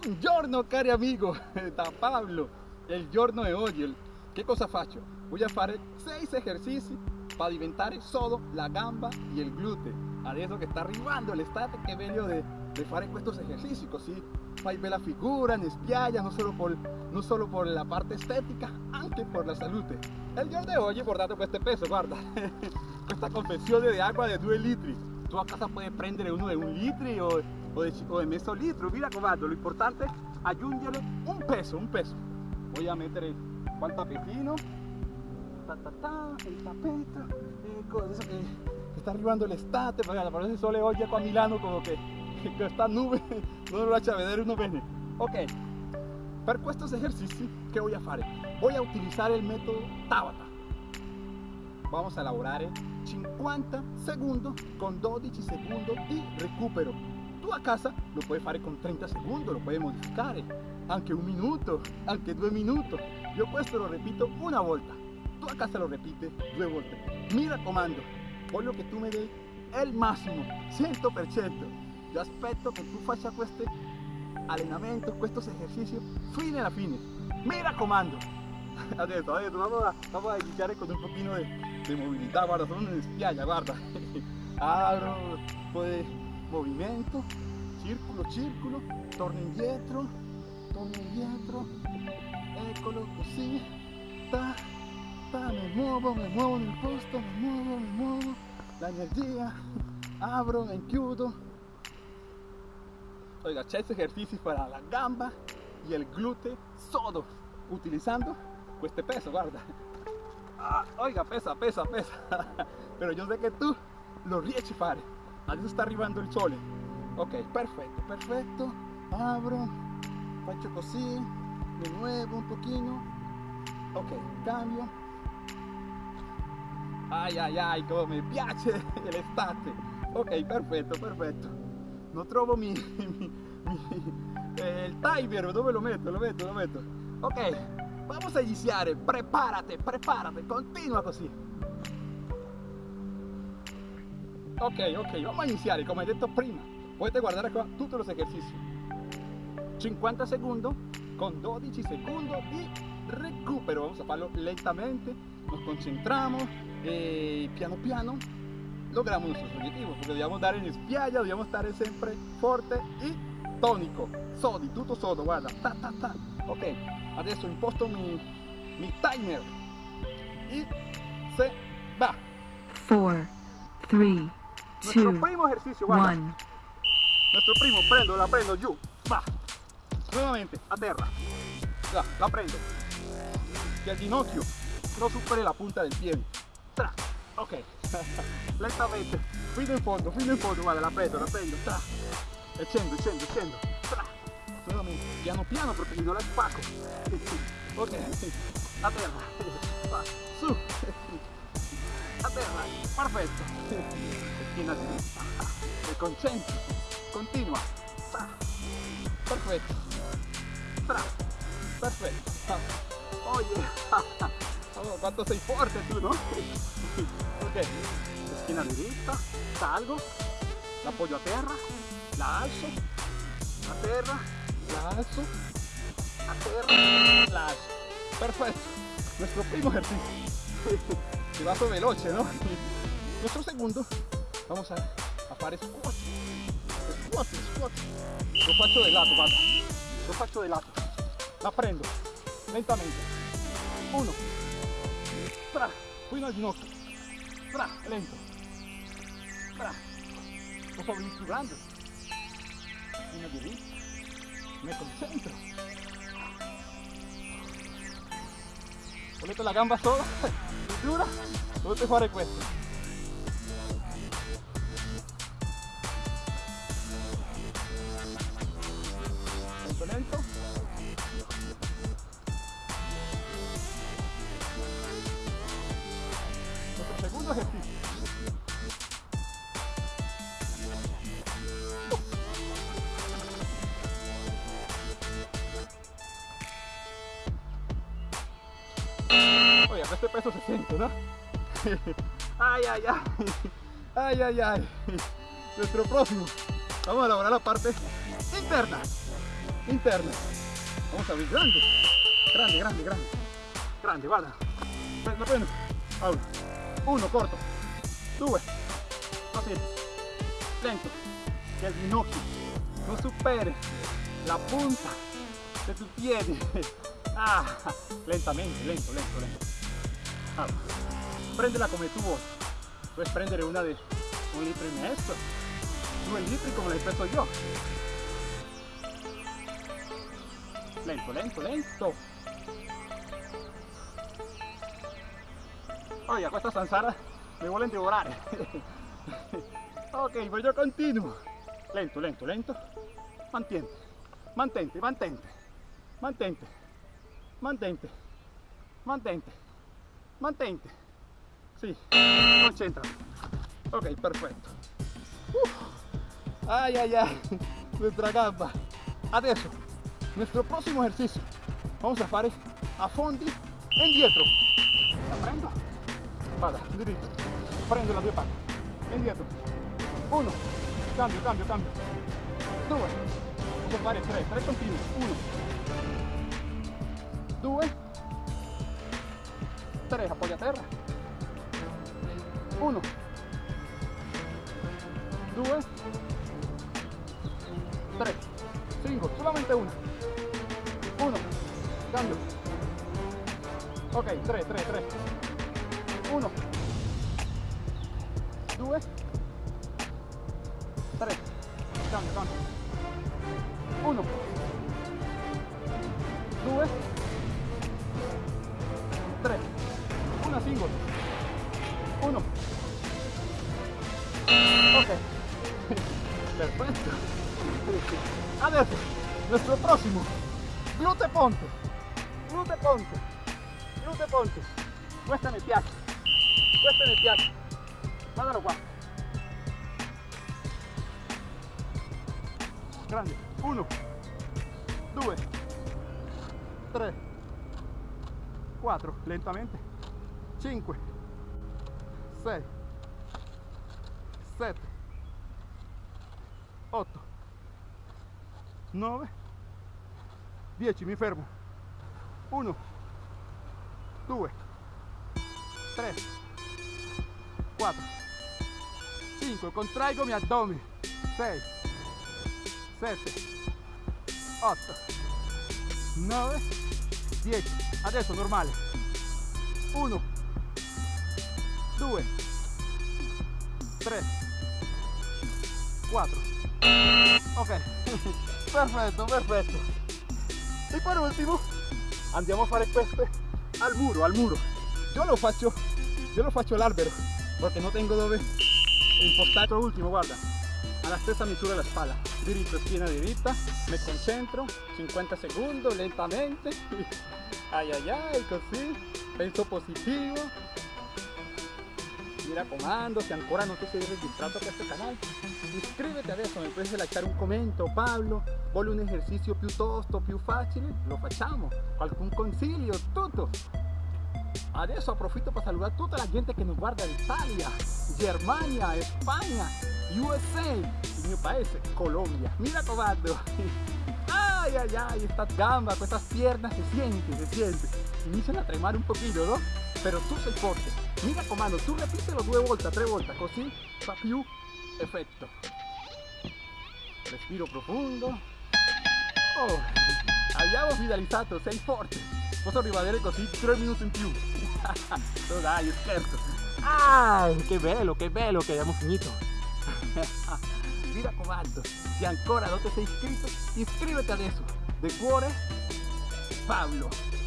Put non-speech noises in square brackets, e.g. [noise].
Buongiorno cari amigo, [laughs] da Pablo, il giorno di oggi. Che cosa faccio? Voy a fare 6 esercizi per diventare solo la gamba e il gluteo. Adesso che sta arrivando l'estate che voglio di, di fare questi esercizi così fai bella figura in spiaggia, non solo, por, non solo per la parte estetica, anche per la salute. E il giorno di oggi guardate questo peso, guarda, [laughs] questa confezione di acqua di 2 litri. Tu a casa puoi prendere uno di 1 litro o, o, de, o de mezzo litro, mira comando, lo importante aggiungere un peso, un peso. Voy a metere qua il ta, ta, ta, che, che sta arrivando l'estate, guarda, parece il sole qua a Milano come che, che questa nube non lo lascia vedere uno bene. Ok, per questi esercizi che voy a fare? Voy a utilizzare il metodo Tabata. Vamos a lavorare 50 secondi con 12 secondi di recupero. Tu a casa lo puoi fare con 30 secondi, lo puoi modificare, anche un minuto, anche due minuti. Io questo lo ripeto una volta, tu a casa lo ripeti due volte. Mi raccomando, voglio che tu mi dai il massimo, 100%. Io aspetto che tu faccia questo allenamento, questo esercizio fino alla fine. Mi raccomando. Adesso, [laughs] adesso vamos a, vamos con un pochino di, di movilità, guarda, sono in spiaggia, guarda. Un po' di movimento, circolo, circolo, torno indietro, torno indietro, eccolo così, ta, ta, mi muovo, mi muovo nel posto, mi muovo, mi muovo, la energia, apro, me chiudo. Oiga, 6 ejercicios para la gamba y el glúteo sodo, utilizando este peso, guarda. Ah, oiga, pesa, pesa, pesa, [laughs] pero yo sé que tú lo riesci fare. Adesso sta arrivando il sole. Ok, perfetto, perfetto. Apro, faccio così, mi muevo un pochino. Ok, cambio. Ay, ay, ay, come mi piace [laughs] l'estate. Ok, perfetto, perfetto. Non trovo mi, [laughs] mi, mi eh, il timer, dove lo metto? Lo metto, lo metto. Ok, vamos a iniziare. Prepárate, prepárate, continua così. Ok, ok, vamos a iniziare come detto prima. Potete guardare qua tutti los ejercicios. 50 secondi con 12 secondi di recupero. Vamos a farlo lentamente, nos concentramos e piano piano logramos nuestros objetivos. Porque dobbiamo andare in spiaggia, dobbiamo stare sempre forte e tonico. Sodi, tutto sodo, guarda. Ta, ta, ta. Ok, adesso imposto mi, mi timer. E se va. 4, 3, Nuestro 2, primo ejercicio, guarda. 1. Nuestro primo, prendo, la prendo giù, va. Nuevamente, a terra. Ya, la prendo. Que el ginocchio no supere la punta del pie. Tra. Ok. [laughs] Lentamente. Fino in fondo, fino in fondo, guarda, la prendo, la prendo. Tra. E scendo, scendo, scendo. Tra. Nuevamente. Piano piano perché mi do la spacco. [laughs] Ok. A terra. [laughs] Va. Su. A terra. Perfetto. Schiena dritta. E concentri. Continua. Perfetto. Tra. Perfetto. Oye. [laughs] Oh, quanto sei forte tu, no? [laughs] Ok. Schiena dritta. Salgo. La appoggio a terra. La alzo. A terra. La alzo. A terra. La alzo. Perfetto. Nuestro primo ejercicio. [laughs] Si vaso veloce, ¿no? [laughs] Nuestro segundo. Vamos a, a fare squat. Squat, squat. Lo faccio di lato, guarda. Lo faccio di lato. La prendo. Lentamente. Uno. Tra. Fino al ginocchio. Tra. Lento. Tra. Lo sto misturando. Fino di lì. Me concentro. Volete la gamba sola? [laughs] Dura? Dovete fare questo. Lento lento. Nuestro segundo ejercicio. Oye, este peso se siente, ¿no? Ay, ay, ay. Ay, ay, ay. Nuestro próximo. Vamos a elaborar la parte interna. interna. Vamos a abrir grande, grande, grande, grande, grande, guarda. Prendo. Ahora, uno corto, due, così, lento, que el ginocchio no supere la punta de tu piedi. [laughs] Ah, lentamente, lento, lento, lento. Prendela come tu vuoi. Puedes prendere una de un litro y medio, due litri come l'hai preso io. Lento, lento, lento. Oye, questa zanzara mi vuole divorare. [laughs] ok, pues yo continuo. Lento, lento, lento. Mantiente, mantente, mantente, mantente, mantente, mantente, mantente. Sí, concéntrate. Ok, perfecto. Ay, ay, ay, [laughs] nuestra gamba. Adesso, nuestro próximo ejercicio. Vamos a fare a fondi indietro. La prendo. Vada, diritto. Prendo la due palle. Indietro. Uno. Cambio, cambio, cambio. Due. Posso fare tre, tre continui. Uno. Due. Tre, appoggia a terra. Uno. Due. Tre. Cinco. Solamente uno. Uno. Cambio. Ok, tre, tre, tre. Uno. Due. Tre. Cambio, cambio. Uno. Due. Tre. Una singola. Uno. Ok. Perfetto. Adesso, nuestro próximo. Glute ponte. Glute ponte. Glute ponte. Questa mi piace. Questa mi piace. Guardalo qua. Grande. Uno. Due. Tre. Quattro. Lentamente. Cinque. 6 7 8 9 10 mi fermo. 1 2 3 4 5 contraigo mi addome 6 7 8 9 10 adesso normale. 1 2 3 4 ok. [laughs] Perfetto perfetto e per ultimo andiamo a fare queste al muro al muro. Yo lo faccio yo lo faccio all'albero perché non tengo dove impostare ultimo guarda alla stessa misura della spalla. Diritto schiena diritta me concentro 50 secondi lentamente. Ay ay ay così penso positivo mi raccomando, se ancora non ti sei registrato a questo canale, iscriviti adesso, mi puoi lasciare un commento, Pablo, vuole un esercizio piuttosto più facile? Lo facciamo, qualcun consiglio, tutto. Adesso approfitto per saludare tutta la gente che nos guarda in Italia, Germania, Spagna, USA, il mio paese, Colombia. Mi raccomando. Ay, ay, ay, estas gambas, estas piernas se siente, se siente. Inician a tremare un poquito, ¿no? Pero tu sei forte. Mi raccomando, tu repitelo due volte, tre volte, così fa più effetto. Respiro profondo. Oh, abbiamo finalizzato, sei forte. Posso rimanere così tre minuti in più. no dai, scherzo. Ah, che bello, che bello che abbiamo finito. Mi raccomando, se ancora non ti sei iscritto, iscriviti adesso. De cuore, Pablo.